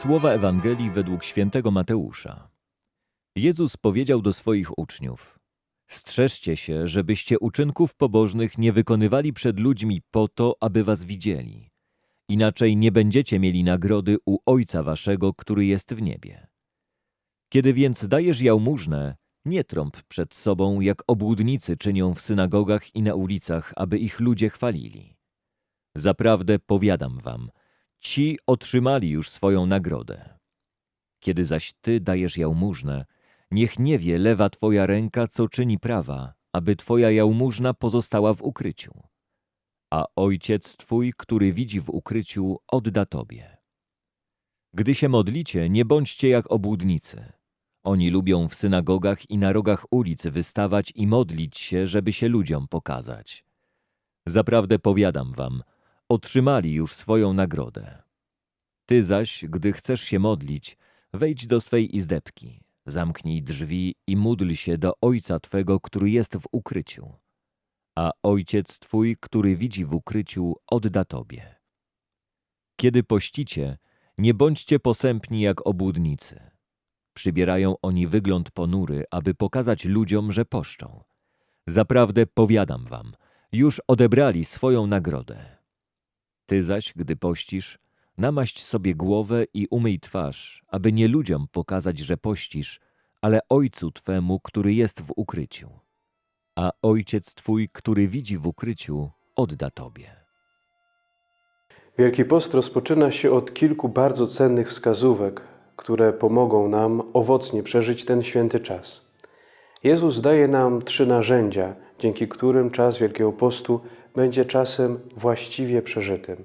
Słowa Ewangelii według świętego Mateusza. Jezus powiedział do swoich uczniów: Strzeżcie się, żebyście uczynków pobożnych nie wykonywali przed ludźmi po to, aby was widzieli. Inaczej nie będziecie mieli nagrody u Ojca waszego, który jest w niebie. Kiedy więc dajesz jałmużnę, nie trąb przed sobą, jak obłudnicy czynią w synagogach i na ulicach, aby ich ludzie chwalili. Zaprawdę powiadam wam, ci otrzymali już swoją nagrodę. Kiedy zaś ty dajesz jałmużnę, niech nie wie lewa twoja ręka, co czyni prawa, aby twoja jałmużna pozostała w ukryciu. A ojciec twój, który widzi w ukryciu, odda tobie. Gdy się modlicie, nie bądźcie jak obłudnicy. Oni lubią w synagogach i na rogach ulic wystawać i modlić się, żeby się ludziom pokazać. Zaprawdę powiadam wam, otrzymali już swoją nagrodę. Ty zaś, gdy chcesz się modlić, wejdź do swej izdebki, zamknij drzwi i módl się do Ojca Twego, który jest w ukryciu. A Ojciec Twój, który widzi w ukryciu, odda Tobie. Kiedy pościcie, nie bądźcie posępni jak obłudnicy. Przybierają oni wygląd ponury, aby pokazać ludziom, że poszczą. Zaprawdę powiadam wam, już odebrali swoją nagrodę. Ty zaś, gdy pościsz, namaść sobie głowę i umyj twarz, aby nie ludziom pokazać, że pościsz, ale Ojcu Twemu, który jest w ukryciu. A Ojciec Twój, który widzi w ukryciu, odda Tobie. Wielki Post rozpoczyna się od kilku bardzo cennych wskazówek, które pomogą nam owocnie przeżyć ten święty czas. Jezus daje nam trzy narzędzia, dzięki którym czas Wielkiego Postu będzie czasem właściwie przeżytym.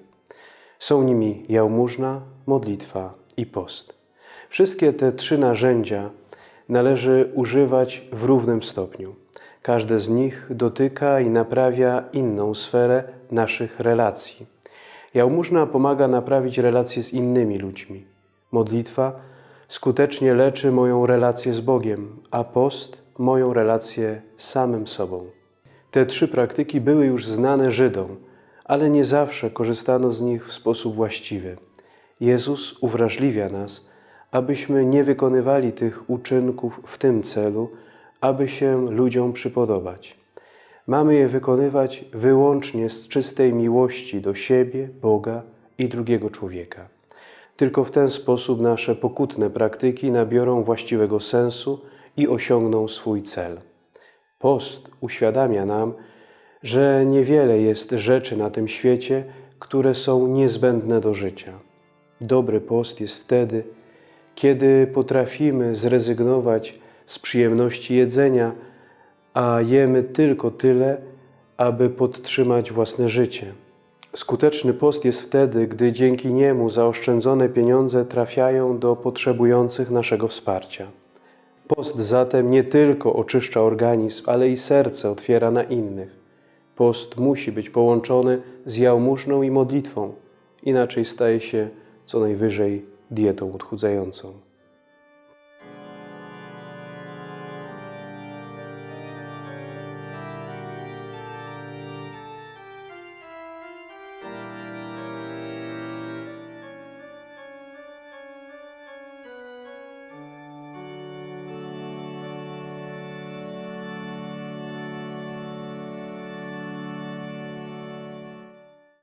Są nimi jałmużna, modlitwa i post. Wszystkie te trzy narzędzia należy używać w równym stopniu. Każde z nich dotyka i naprawia inną sferę naszych relacji. Jałmużna pomaga naprawić relacje z innymi ludźmi. Modlitwa skutecznie leczy moją relację z Bogiem, a post moją relację z samym sobą. Te trzy praktyki były już znane Żydom, ale nie zawsze korzystano z nich w sposób właściwy. Jezus uwrażliwia nas, abyśmy nie wykonywali tych uczynków w tym celu, aby się ludziom przypodobać. Mamy je wykonywać wyłącznie z czystej miłości do siebie, Boga i drugiego człowieka. Tylko w ten sposób nasze pokutne praktyki nabiorą właściwego sensu i osiągną swój cel. Post uświadamia nam, że niewiele jest rzeczy na tym świecie, które są niezbędne do życia. Dobry post jest wtedy, kiedy potrafimy zrezygnować z przyjemności jedzenia, a jemy tylko tyle, aby podtrzymać własne życie. Skuteczny post jest wtedy, gdy dzięki niemu zaoszczędzone pieniądze trafiają do potrzebujących naszego wsparcia. Post zatem nie tylko oczyszcza organizm, ale i serce otwiera na innych. Post musi być połączony z jałmużną i modlitwą, inaczej staje się co najwyżej dietą odchudzającą.